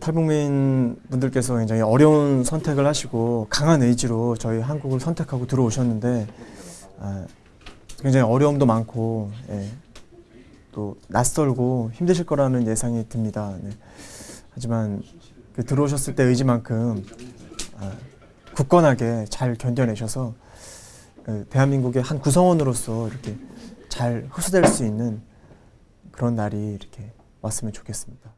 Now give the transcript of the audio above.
탈북민 분들께서 굉장히 어려운 선택을 하시고 강한 의지로 저희 한국을 선택하고 들어오셨는데 아, 굉장히 어려움도 많고 예, 또 낯설고 힘드실 거라는 예상이 듭니다. 네. 하지만 그 들어오셨을 때 의지만큼 아, 굳건하게 잘 견뎌내셔서 그 대한민국의 한 구성원으로서 이렇게 잘 흡수될 수 있는 그런 날이 이렇게 왔으면 좋겠습니다.